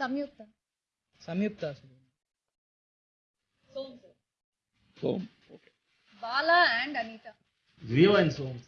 Samyukta. Samyukta Som Som Bala and Anitha. Jio and soan